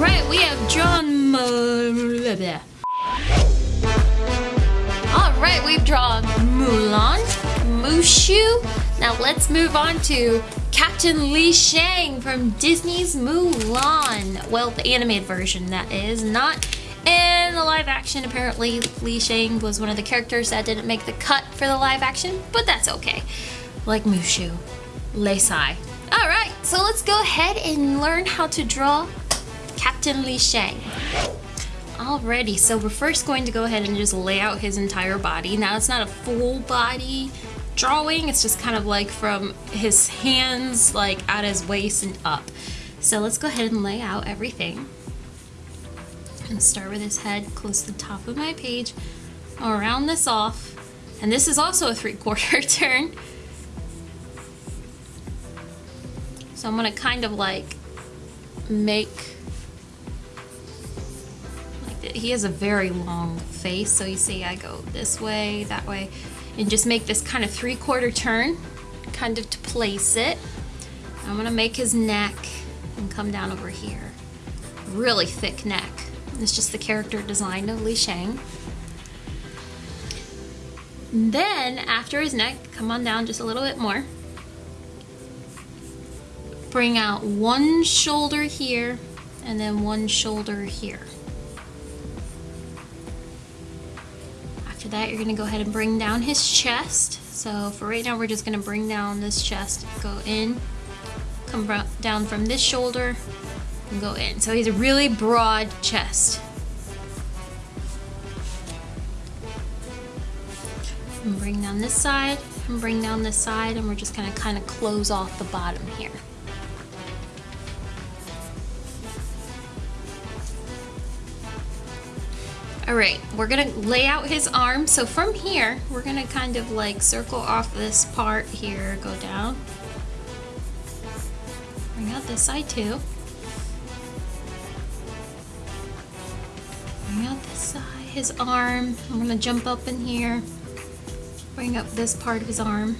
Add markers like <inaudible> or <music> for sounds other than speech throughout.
Right, we have drawn. All right, we've drawn Mulan, Mushu. Now let's move on to Captain Li Shang from Disney's Mulan. Well, the animated version, that is. Not in the live action. Apparently, Li Shang was one of the characters that didn't make the cut for the live action, but that's okay. Like Mushu, Lei Sai. All right, so let's go ahead and learn how to draw Captain Li Shang. Alrighty, so we're first going to go ahead and just lay out his entire body. Now it's not a full body drawing, it's just kind of like from his hands, like at his waist and up. So let's go ahead and lay out everything. And start with his head close to the top of my page. I'll round this off. And this is also a three quarter <laughs> turn. So I'm gonna kind of like make he has a very long face, so you see I go this way, that way, and just make this kind of three-quarter turn, kind of to place it. I'm gonna make his neck and come down over here. Really thick neck. It's just the character design of Li Shang. Then, after his neck, come on down just a little bit more. Bring out one shoulder here, and then one shoulder here. That, you're gonna go ahead and bring down his chest. So for right now, we're just gonna bring down this chest, go in, come down from this shoulder, and go in. So he's a really broad chest. And bring down this side, and bring down this side, and we're just gonna kind of close off the bottom here. All right, we're gonna lay out his arm. So from here, we're gonna kind of like circle off this part here, go down. Bring out this side too. Bring out this side, his arm. I'm gonna jump up in here. Bring up this part of his arm.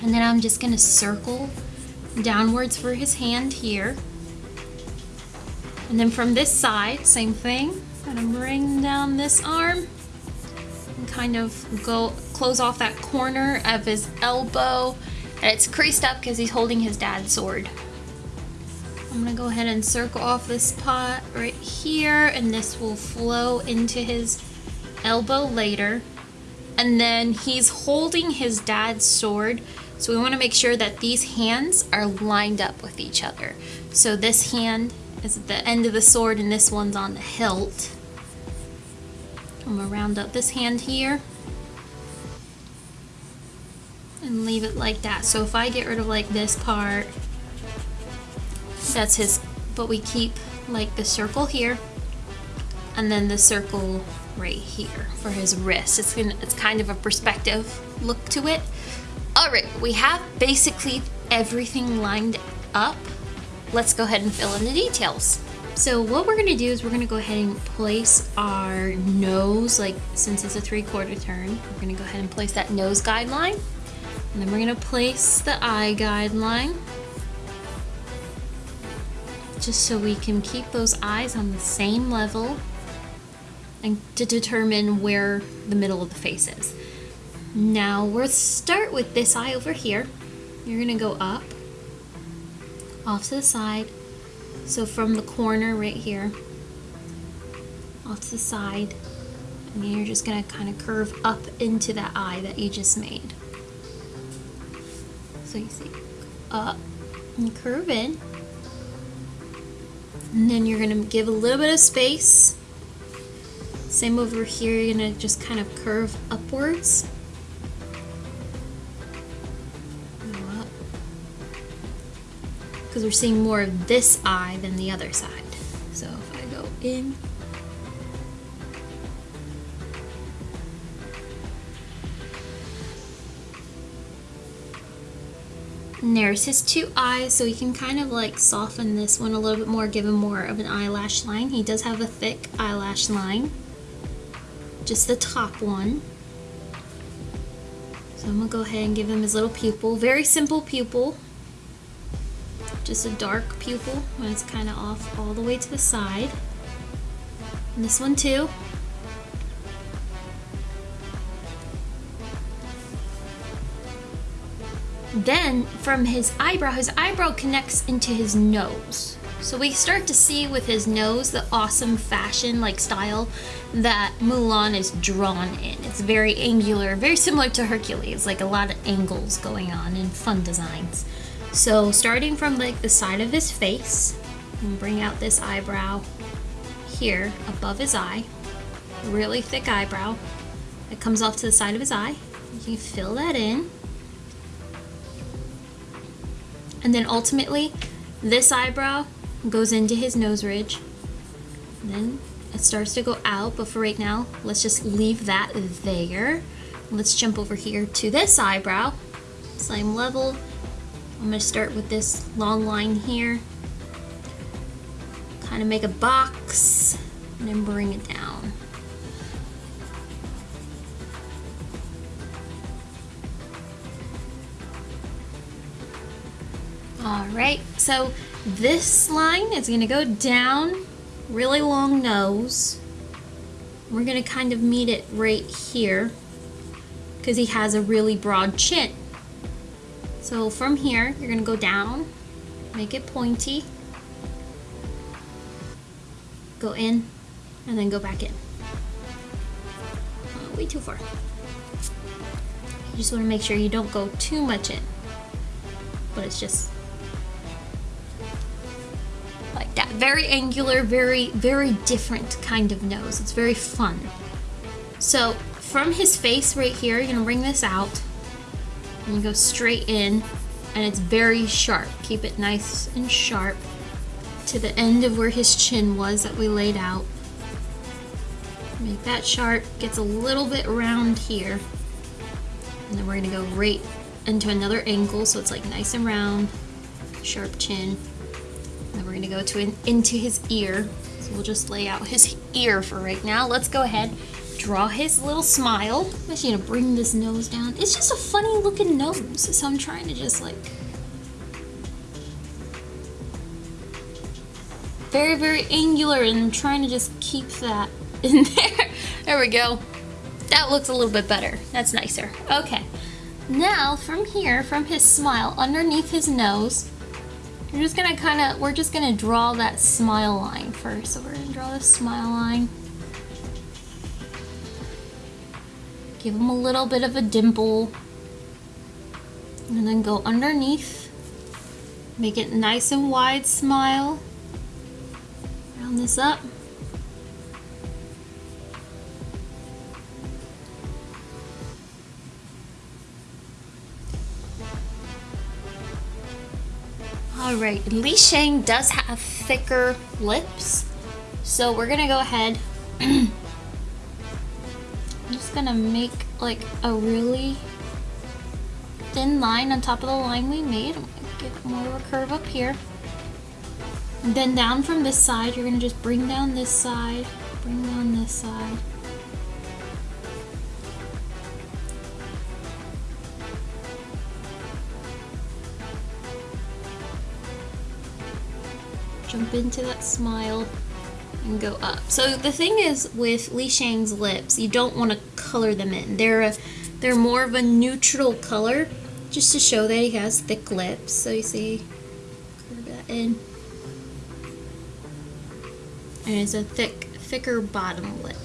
And then I'm just gonna circle downwards for his hand here. And then from this side, same thing. Gonna bring down this arm and kind of go close off that corner of his elbow. And it's creased up because he's holding his dad's sword. I'm gonna go ahead and circle off this pot right here and this will flow into his elbow later. And then he's holding his dad's sword so we want to make sure that these hands are lined up with each other. So this hand is at the end of the sword and this one's on the hilt. I'm to round up this hand here and leave it like that. So if I get rid of like this part, that's his, but we keep like the circle here and then the circle right here for his wrist. It's, gonna, it's kind of a perspective look to it. Alright, we have basically everything lined up. Let's go ahead and fill in the details. So what we're gonna do is we're gonna go ahead and place our nose, like since it's a three quarter turn, we're gonna go ahead and place that nose guideline. And then we're gonna place the eye guideline. Just so we can keep those eyes on the same level and to determine where the middle of the face is. Now we'll start with this eye over here. You're gonna go up, off to the side. So from the corner right here, off to the side, and you're just gonna kind of curve up into that eye that you just made. So you see, up and curve in. And then you're gonna give a little bit of space. Same over here, you're gonna just kind of curve upwards. Because we're seeing more of this eye than the other side. So if I go in, there's his two eyes, so we can kind of like soften this one a little bit more, give him more of an eyelash line. He does have a thick eyelash line, just the top one. So I'm gonna go ahead and give him his little pupil. Very simple pupil. Just a dark pupil when it's kind of off all the way to the side. And this one too. Then from his eyebrow, his eyebrow connects into his nose. So we start to see with his nose the awesome fashion like style that Mulan is drawn in. It's very angular, very similar to Hercules, like a lot of angles going on and fun designs. So starting from like the side of his face, and bring out this eyebrow here above his eye, really thick eyebrow. It comes off to the side of his eye. You can fill that in. And then ultimately, this eyebrow goes into his nose ridge. And then it starts to go out, but for right now, let's just leave that there. Let's jump over here to this eyebrow. Same level. I'm gonna start with this long line here. Kind of make a box and then bring it down. All right, so this line is gonna go down, really long nose. We're gonna kind of meet it right here because he has a really broad chin. So from here, you're gonna go down, make it pointy, go in, and then go back in. Uh, way too far. You just wanna make sure you don't go too much in, but it's just like that. very angular, very, very different kind of nose. It's very fun. So from his face right here, you're gonna bring this out and you go straight in and it's very sharp. Keep it nice and sharp to the end of where his chin was that we laid out. Make that sharp, gets a little bit round here. And then we're gonna go right into another angle so it's like nice and round, sharp chin. Then we're gonna go to an, into his ear. So we'll just lay out his ear for right now. Let's go ahead, draw his little smile. I'm actually gonna bring this nose down. It's just a funny looking nose. So I'm trying to just like, very, very angular and I'm trying to just keep that <laughs> in there. There we go. That looks a little bit better. That's nicer. Okay. Now, from here, from his smile, underneath his nose, we're just gonna kind of, we're just gonna draw that smile line first. So we're gonna draw the smile line. Give them a little bit of a dimple. And then go underneath. Make it nice and wide smile. Round this up. Alright, Li Shang does have thicker lips. So we're gonna go ahead. Gonna make like a really thin line on top of the line we made. I'm gonna give it more of a curve up here. And then down from this side, you're gonna just bring down this side, bring down this side. jump into that smile and go up. So the thing is with Li Shang's lips, you don't want to color them in. They're a, they're more of a neutral color just to show that he has thick lips. So you see, curve that in. And it's a thick, thicker bottom lip.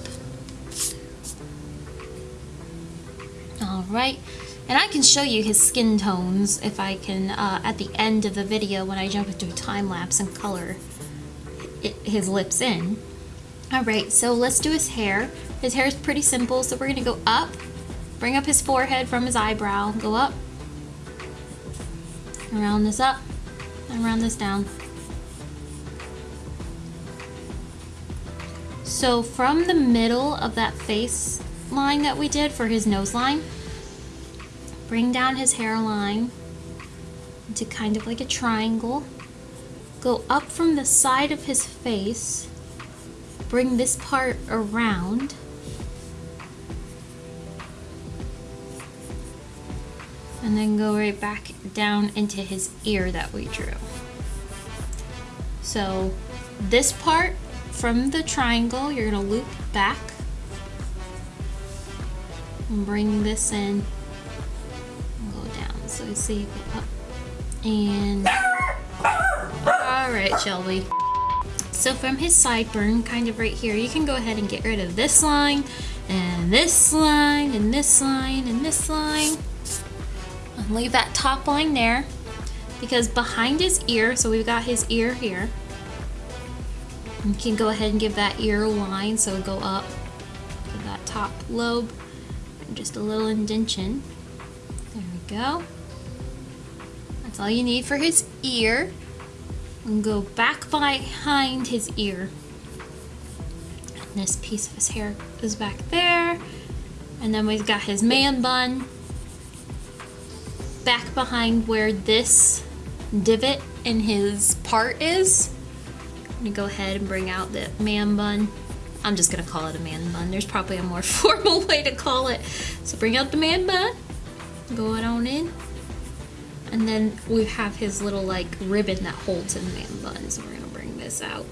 Alright, and I can show you his skin tones if I can, uh, at the end of the video when I jump into a time lapse and color his lips in. Alright, so let's do his hair. His hair is pretty simple, so we're to go up, bring up his forehead from his eyebrow, go up, and round this up, and round this down. So from the middle of that face line that we did for his nose line, Bring down his hairline into kind of like a triangle. Go up from the side of his face. Bring this part around. And then go right back down into his ear that we drew. So this part from the triangle, you're gonna loop back and bring this in and go down. So you see, go up and all right, Shelby. So from his sideburn, kind of right here, you can go ahead and get rid of this line and this line and this line and this line leave that top line there because behind his ear, so we've got his ear here, you can go ahead and give that ear a line, so go up to that top lobe, just a little indentation. There we go. That's all you need for his ear. And go back behind his ear. And this piece of his hair is back there. And then we've got his man bun back behind where this divot in his part is. I'm gonna go ahead and bring out the man bun. I'm just gonna call it a man bun. There's probably a more <laughs> formal way to call it. So bring out the man bun, go it on in. And then we have his little like ribbon that holds in the man bun. So we're gonna bring this out.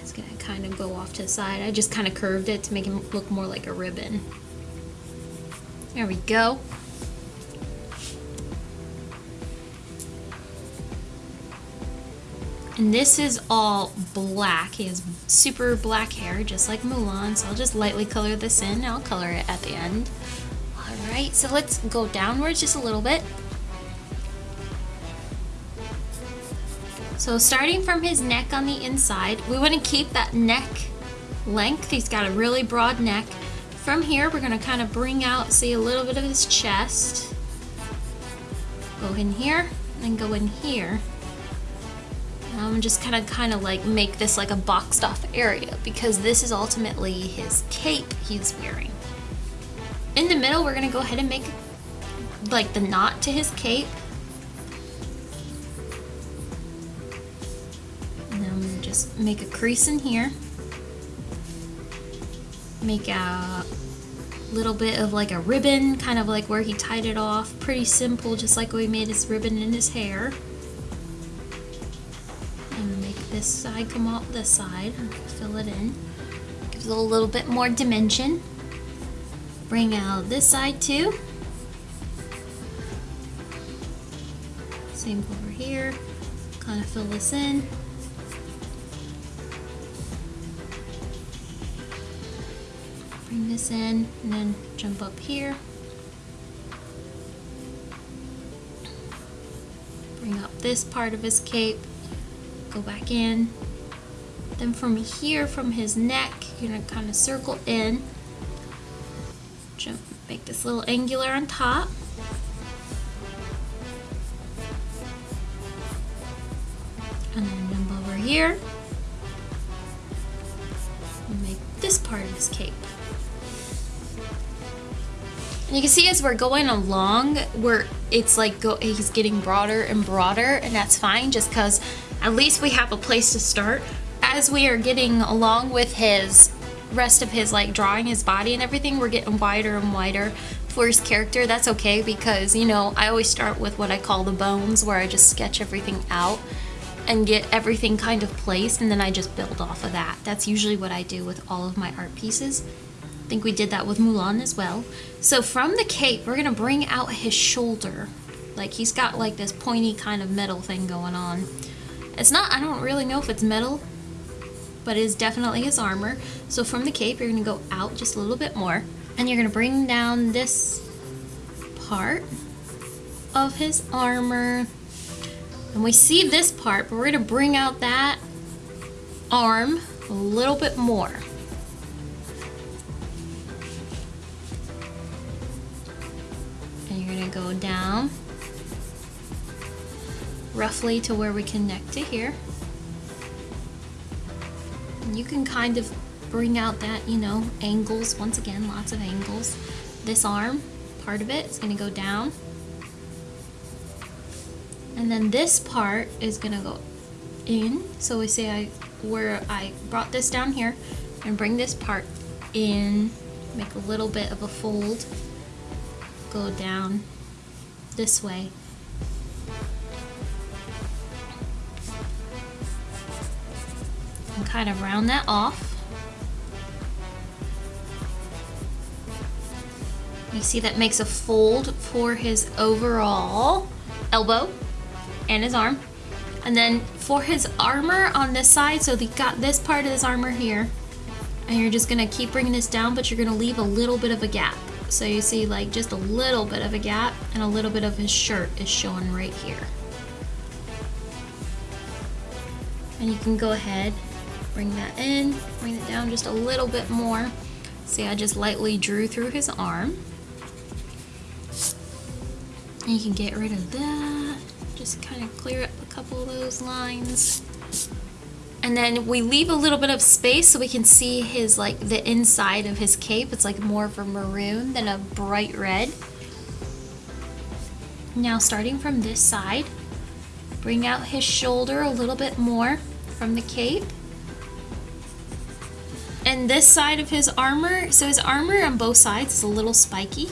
It's gonna kind of go off to the side. I just kind of curved it to make him look more like a ribbon. There we go. And this is all black. He has super black hair, just like Mulan. So I'll just lightly color this in. I'll color it at the end. All right, so let's go downwards just a little bit. So starting from his neck on the inside, we want to keep that neck length. He's got a really broad neck. From here, we're going to kind of bring out, see a little bit of his chest. Go in here, and go in here. Um, I'm just kind of kind of like make this like a boxed off area because this is ultimately his cape he's wearing. In the middle, we're gonna go ahead and make like the knot to his cape. And then I'm gonna just make a crease in here. Make a little bit of like a ribbon, kind of like where he tied it off. Pretty simple, just like we made his ribbon in his hair this side come off this side fill it in. Gives it a little bit more dimension. Bring out this side too. Same over here. Kind of fill this in. Bring this in and then jump up here. Bring up this part of his cape go back in. Then from here, from his neck, you're gonna kind of circle in. Jump, make this little angular on top. And then jump over here. And make this part of his cape. And you can see as we're going along, where it's like go, he's getting broader and broader, and that's fine just because at least we have a place to start. As we are getting along with his rest of his like drawing his body and everything, we're getting wider and wider for his character. That's okay because, you know, I always start with what I call the bones where I just sketch everything out and get everything kind of placed and then I just build off of that. That's usually what I do with all of my art pieces. I think we did that with Mulan as well. So from the cape, we're gonna bring out his shoulder. Like he's got like this pointy kind of metal thing going on. It's not, I don't really know if it's metal, but it is definitely his armor. So from the cape, you're gonna go out just a little bit more, and you're gonna bring down this part of his armor. And we see this part, but we're gonna bring out that arm a little bit more. And you're gonna go down roughly to where we connect to here. And you can kind of bring out that, you know, angles, once again, lots of angles. This arm, part of it, is going to go down. And then this part is going to go in. So we say I where I brought this down here and bring this part in, make a little bit of a fold. go down this way. Kind of round that off. You see that makes a fold for his overall elbow and his arm. And then for his armor on this side, so he got this part of his armor here, and you're just gonna keep bringing this down, but you're gonna leave a little bit of a gap. So you see like just a little bit of a gap and a little bit of his shirt is showing right here. And you can go ahead, bring that in, bring it down just a little bit more. See, I just lightly drew through his arm. And you can get rid of that. Just kind of clear up a couple of those lines. And then we leave a little bit of space so we can see his, like, the inside of his cape. It's like more of a maroon than a bright red. Now starting from this side, bring out his shoulder a little bit more from the cape. And this side of his armor, so his armor on both sides is a little spiky.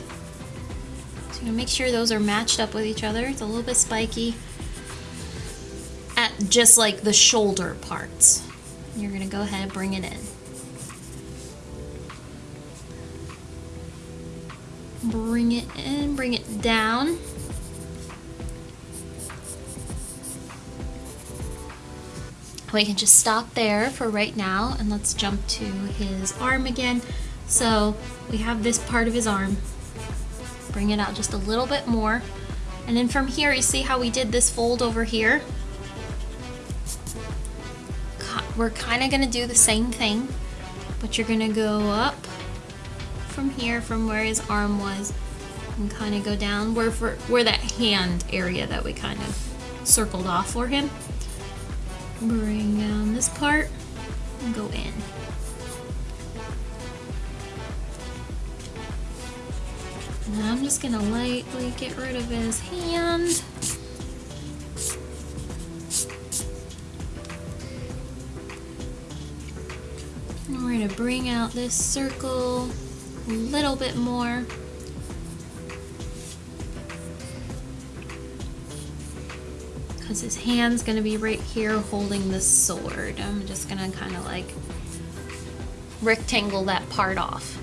So you make sure those are matched up with each other. It's a little bit spiky at just like the shoulder parts. You're gonna go ahead and bring it in. Bring it in, bring it down. We can just stop there for right now and let's jump to his arm again. So we have this part of his arm bring it out just a little bit more. And then from here, you see how we did this fold over here? We're kind of going to do the same thing, but you're going to go up from here, from where his arm was, and kind of go down where, for, where that hand area that we kind of circled off for him. Bring down this part and go in. I'm just gonna lightly get rid of his hand. And we're gonna bring out this circle a little bit more. Because his hand's gonna be right here holding the sword. I'm just gonna kind of like rectangle that part off.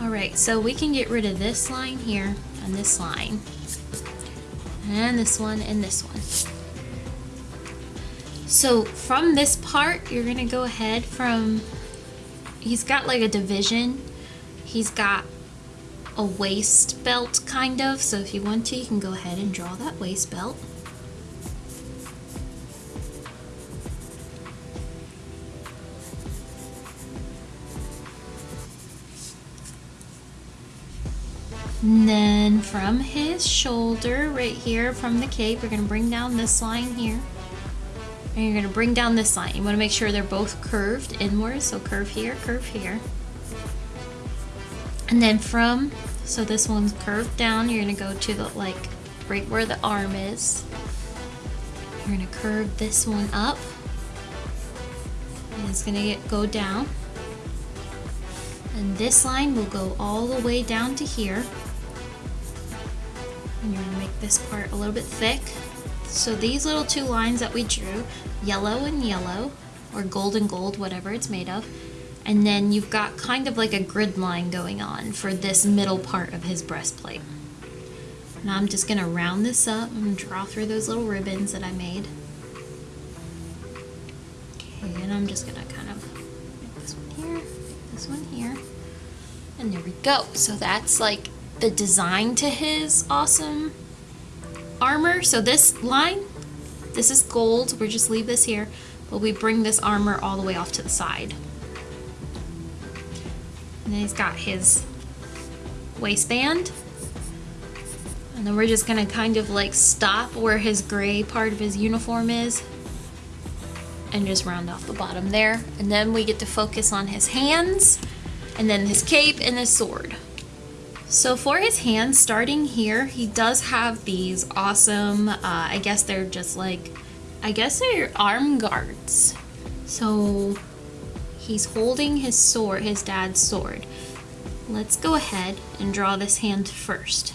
Alright, so we can get rid of this line here and this line. And this one and this one. So from this part, you're to go ahead from... He's got like a division. He's got a waist belt kind of. So if you want to, you can go ahead and draw that waist belt. And then from his shoulder, right here, from the cape, we're going to bring down this line here. And you're going to bring down this line. You want to make sure they're both curved inwards. So curve here, curve here. And then from, so this one's curved down, you're to go to the, like, right where the arm is. You're to curve this one up. And it's to get, go down. And this line will go all the way down to here and you're to make this part a little bit thick. So these little two lines that we drew, yellow and yellow, or gold and gold, whatever it's made of, and then you've got kind of like a grid line going on for this middle part of his breastplate. Now I'm just to round this up and draw through those little ribbons that I made. Okay, and I'm just to kind of make this one here, this one here, and there we go. So that's like the design to his awesome armor. So this line, this is gold. We just leave this here, but we bring this armor all the way off to the side. And he's got his waistband. And then we're just gonna kind of like stop where his gray part of his uniform is and just round off the bottom there. And then we get to focus on his hands and then his cape and his sword. So for his hands, starting here, he does have these awesome, uh, I guess they're just like, I guess they're arm guards. So he's holding his sword, his dad's sword. let's go ahead and draw this hand first.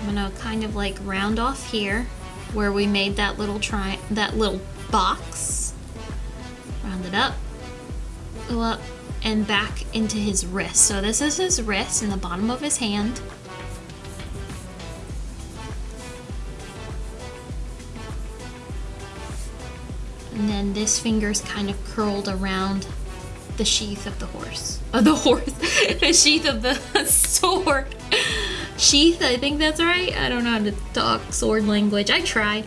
I'm gonna kind of like round off here where we made that little try that little box. Round it up, go up and back into his wrist. So this is his wrist in the bottom of his hand. And then this finger's kind of curled around the sheath of the horse. Of the horse. <laughs> the sheath of the <laughs> sword. Sheath, I think that's right. I don't know how to talk sword language. I try.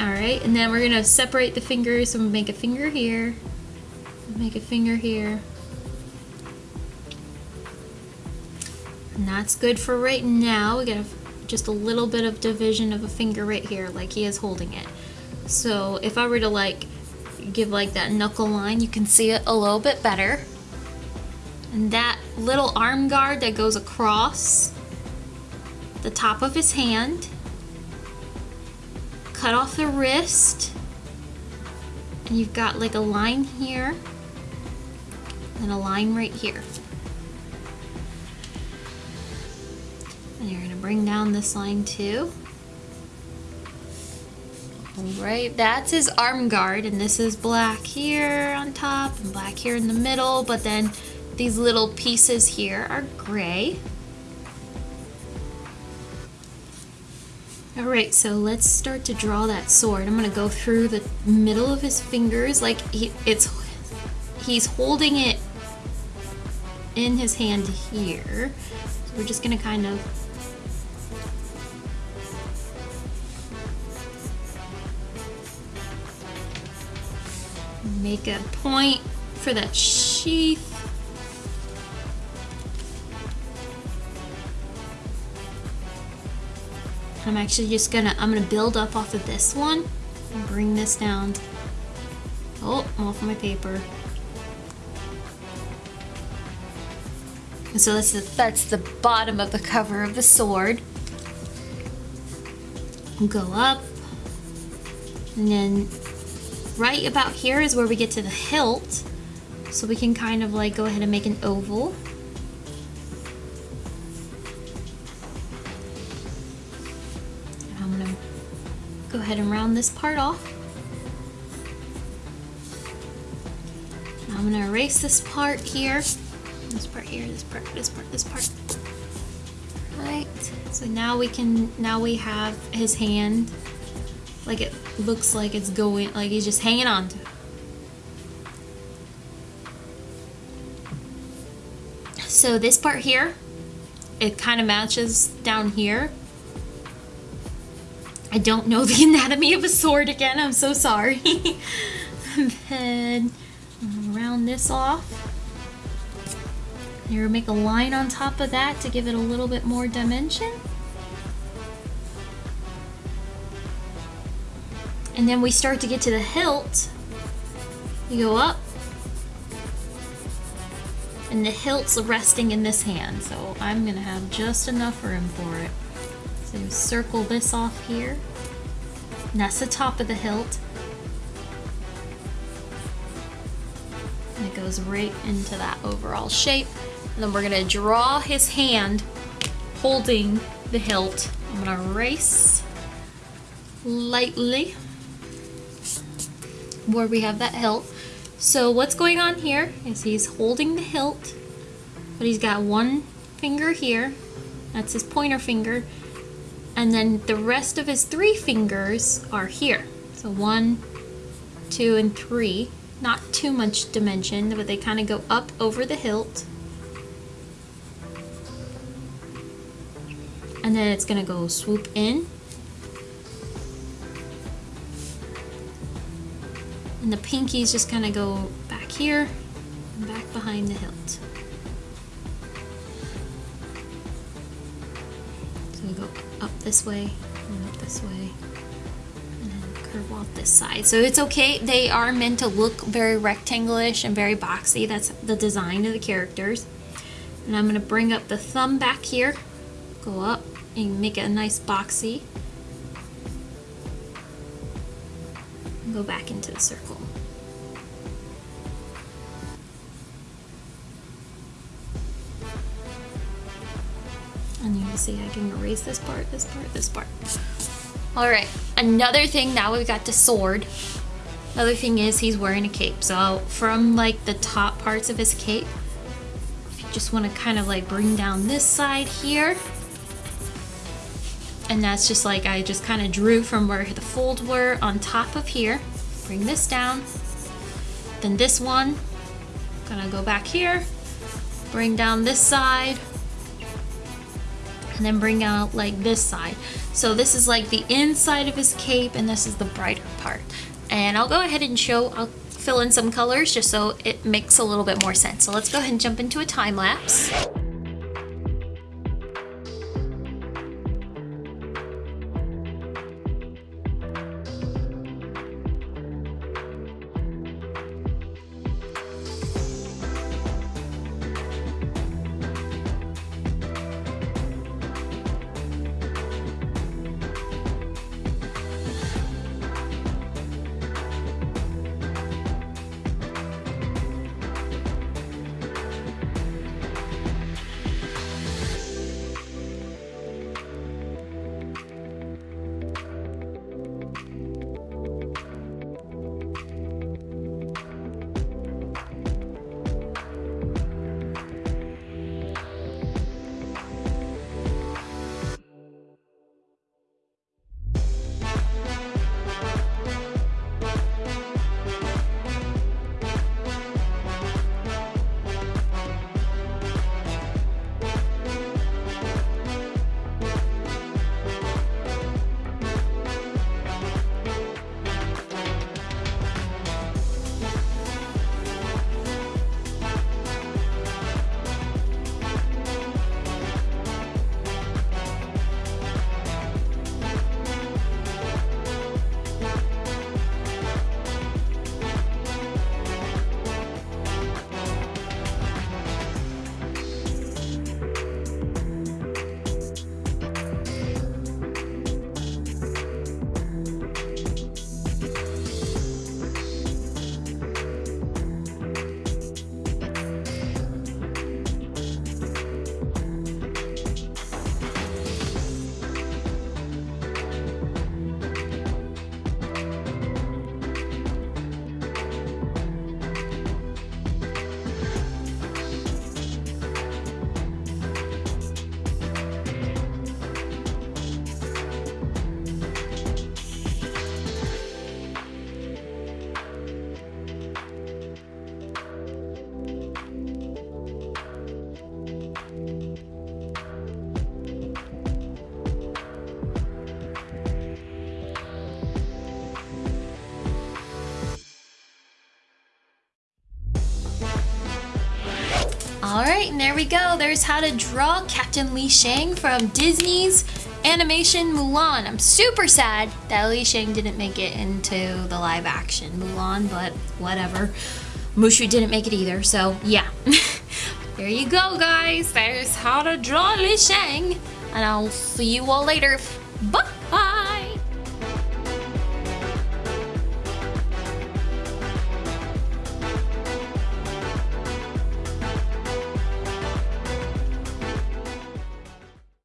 Alright, and then we're gonna separate the fingers. So I'm gonna make a finger here. Make a finger here. And that's good for right now. We got just a little bit of division of a finger right here, like he is holding it. So if I were to like give like that knuckle line, you can see it a little bit better. And that little arm guard that goes across the top of his hand, cut off the wrist, and you've got like a line here and a line right here. And you're gonna bring down this line too. Right, that's his arm guard, and this is black here on top and black here in the middle, but then these little pieces here are gray. Alright, so let's start to draw that sword. I'm gonna go through the middle of his fingers, like he, it's he's holding it in his hand here. So we're just gonna kind of make a point for that sheath. I'm actually just gonna, I'm gonna build up off of this one and bring this down. Oh, I'm off my paper. And so that's the, that's the bottom of the cover of the sword. Go up. And then right about here is where we get to the hilt. So we can kind of like go ahead and make an oval. And I'm gonna go ahead and round this part off. I'm gonna erase this part here. This part here, this part, this part, this part. Right. So now we can, now we have his hand like it looks like it's going, like he's just hanging on to it. So this part here, it kind of matches down here. I don't know <laughs> the anatomy of a sword again, I'm so sorry. <laughs> then round this off. Here, make a line on top of that to give it a little bit more dimension. And then we start to get to the hilt. You go up. And the hilt's resting in this hand, so I'm gonna have just enough room for it. So circle this off here. And that's the top of the hilt. And it goes right into that overall shape. And then we're gonna draw his hand holding the hilt. I'm gonna erase lightly where we have that hilt. So what's going on here is he's holding the hilt, but he's got one finger here. That's his pointer finger. And then the rest of his three fingers are here. So one, two, and three. Not too much dimension, but they kind of go up over the hilt. And then it's gonna go swoop in And the pinkies just kind of go back here and back behind the hilt. So we go up this way and up this way and curve off this side. So it's okay. They are meant to look very rectangulish and very boxy. That's the design of the characters. And I'm going to bring up the thumb back here, go up and make it a nice boxy. back into the circle. And you can see I can erase this part, this part, this part. All right, another thing, now we've got the sword. Another thing is he's wearing a cape. So from like the top parts of his cape, you just wanna kind of like bring down this side here. And that's just like, I just kind of drew from where the folds were on top of here. Bring this down. Then this one, gonna go back here, bring down this side, and then bring out like this side. So this is like the inside of his cape and this is the brighter part. And I'll go ahead and show, I'll fill in some colors just so it makes a little bit more sense. So let's go ahead and jump into a time lapse. There we go. There's how to draw Captain Li Shang from Disney's animation Mulan. I'm super sad that Li Shang didn't make it into the live action Mulan, but whatever. Mushu didn't make it either, so yeah. <laughs> there you go, guys. There's how to draw Li Shang. And I'll see you all later.